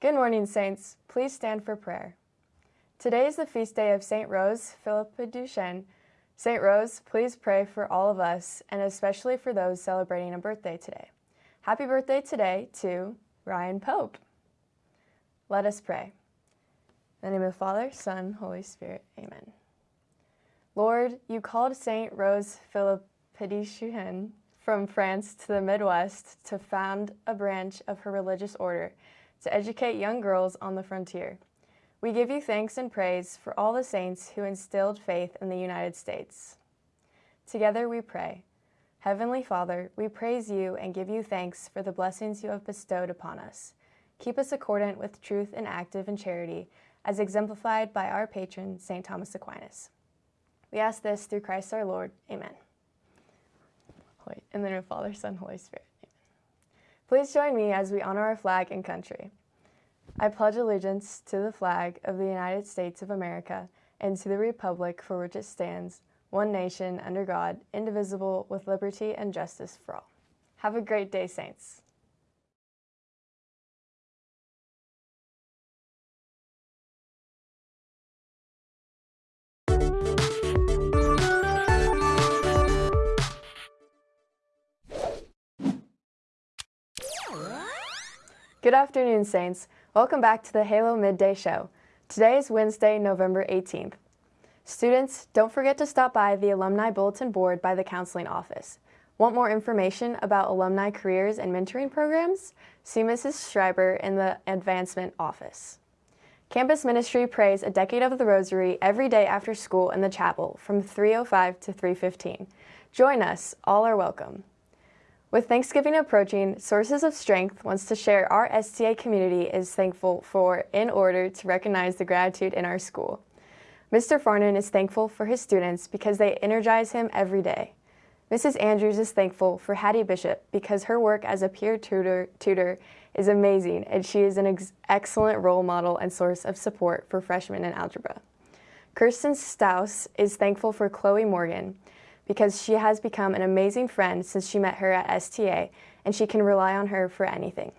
Good morning, Saints. Please stand for prayer. Today is the feast day of St. Rose Philippine Duchesne. St. Rose, please pray for all of us and especially for those celebrating a birthday today. Happy birthday today to Ryan Pope. Let us pray. In the name of the Father, Son, Holy Spirit. Amen. Lord, you called St. Rose Philippine Duchesne from France to the Midwest to found a branch of her religious order to educate young girls on the frontier. We give you thanks and praise for all the saints who instilled faith in the United States. Together we pray. Heavenly Father, we praise you and give you thanks for the blessings you have bestowed upon us. Keep us accordant with truth and active in charity, as exemplified by our patron, St. Thomas Aquinas. We ask this through Christ our Lord. Amen. In the name of Father, Son, Holy Spirit. Please join me as we honor our flag and country. I pledge allegiance to the flag of the United States of America and to the republic for which it stands, one nation, under God, indivisible, with liberty and justice for all. Have a great day, Saints. Good afternoon, Saints. Welcome back to the Halo Midday Show. Today is Wednesday, November 18th. Students, don't forget to stop by the Alumni Bulletin Board by the Counseling Office. Want more information about alumni careers and mentoring programs? See Mrs. Schreiber in the Advancement Office. Campus Ministry prays a decade of the Rosary every day after school in the chapel from 3.05 to 3.15. Join us, all are welcome. With Thanksgiving approaching, Sources of Strength wants to share our STA community is thankful for in order to recognize the gratitude in our school. Mr. Farnan is thankful for his students because they energize him every day. Mrs. Andrews is thankful for Hattie Bishop because her work as a peer tutor, tutor is amazing and she is an ex excellent role model and source of support for freshmen in algebra. Kirsten Staus is thankful for Chloe Morgan because she has become an amazing friend since she met her at STA and she can rely on her for anything.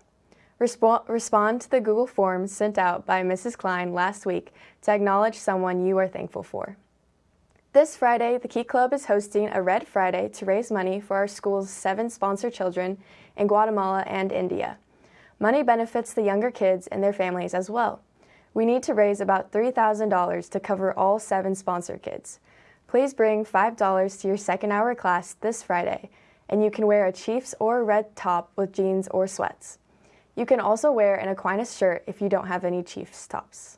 Respo respond to the Google form sent out by Mrs. Klein last week to acknowledge someone you are thankful for. This Friday, the Key Club is hosting a Red Friday to raise money for our school's seven sponsor children in Guatemala and India. Money benefits the younger kids and their families as well. We need to raise about $3,000 to cover all seven sponsor kids. Please bring $5 to your second hour class this Friday, and you can wear a Chiefs or red top with jeans or sweats. You can also wear an Aquinas shirt if you don't have any Chiefs tops.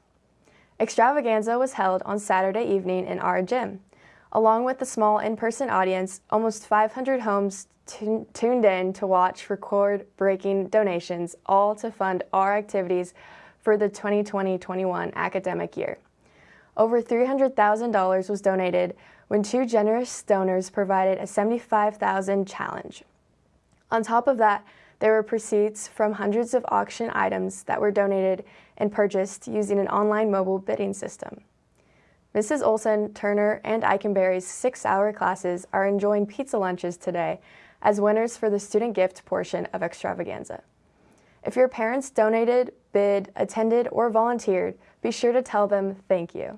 Extravaganza was held on Saturday evening in our gym. Along with the small in-person audience, almost 500 homes tuned in to watch record-breaking donations, all to fund our activities for the 2020-21 academic year. Over $300,000 was donated when two generous donors provided a 75,000 challenge. On top of that, there were proceeds from hundreds of auction items that were donated and purchased using an online mobile bidding system. Mrs. Olson, Turner, and Eikenberry's six-hour classes are enjoying pizza lunches today as winners for the student gift portion of Extravaganza. If your parents donated, bid, attended, or volunteered, be sure to tell them thank you.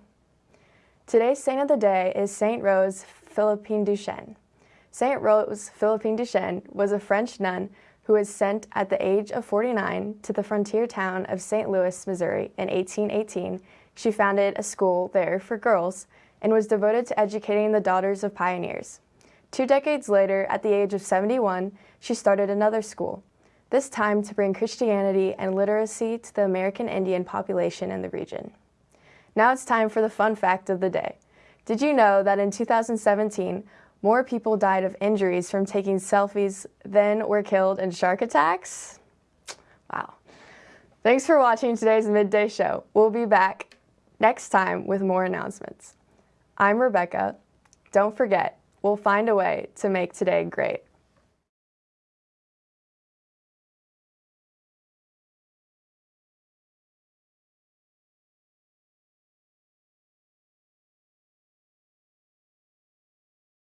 Today's saint of the day is Saint Rose Philippine Duchesne. Saint Rose Philippine Duchesne was a French nun who was sent at the age of 49 to the frontier town of St. Louis, Missouri in 1818. She founded a school there for girls and was devoted to educating the daughters of pioneers. Two decades later, at the age of 71, she started another school, this time to bring Christianity and literacy to the American Indian population in the region. Now it's time for the fun fact of the day. Did you know that in 2017, more people died of injuries from taking selfies than were killed in shark attacks? Wow. Thanks for watching today's Midday Show. We'll be back next time with more announcements. I'm Rebecca. Don't forget, we'll find a way to make today great.